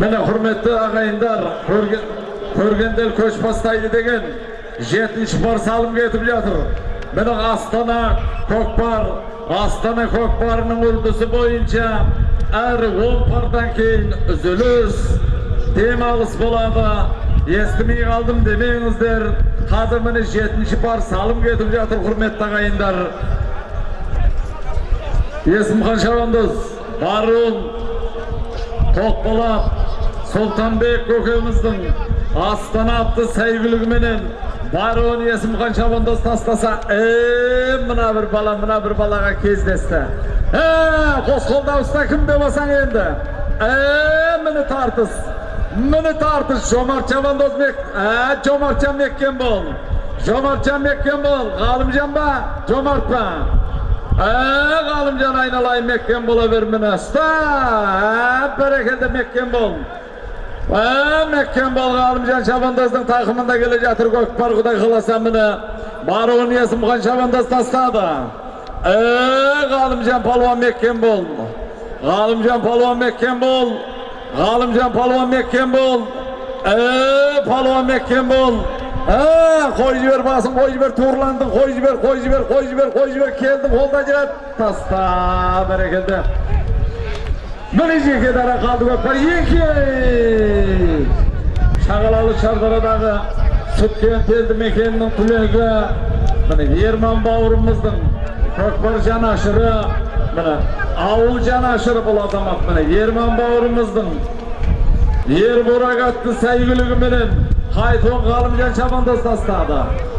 Hürmetli ağayınlar, көрген, көргендер көш бастайды деген жетінші бар салым кетіп жатыр. Міне Астана көкпар, Астана көкпарының үрдісі бойынша әр 10 пардан кейін үзіліс, демалыс болады. Естімей қалдым демеңіздер. Қазір міне жетінші пар салым кетіп жатыр, құрметті ағайындар. Есімхан Шабандоз, Барун, Тоқболат, Сұлтанбек көкеміздің Астана атты сәйгілігіменен Барун Есімхан Шабандоз тастаса, е мына бір бала, мына бір балаға кездесті. Е, қос қолда ұста кім деп басаң енді? Е, міне тартыс. Міне тартыс. Жомарт Шабандоз е, Жомартжан меккен бол. Жомартжан меккен бол. Ғалымжан ба? Жомарт ба? Ee, Galımcan aynalayın Mekken bola vermene. Sta, ee, berekelde Mekken bol. Ee, Mekken bol Galımcan Şabandaz'ın takımında gelecektir Gökbar Kuday kılasam mene. Barığı niyesim kan Şabandaz tasladı. Ee, Galımcan Palvan Mekken bol. Galımcan Palvan Mekken bol. Galımcan Palvan Mekken bol. Ee, Palvan Mekken bol. Ha, koy jiber basın, koy jiber turlandın, koy jiber, koy jiber, koy jiber, koy jiber, keldim, holda jirat. Tasta, berekelde. Mine jeke dara kaldı Şagalalı Şardara'дағы Sütken teldi mekeninin tülegi. Mine Yerman bavurumыздың көкпар жанашыры, міне ауыл жанашыры бұл азамат міне Ерман бауырымыздың Ер Борак атты сәйгілігіменен Қайтуын Ғалымжан Шабандоз тастады.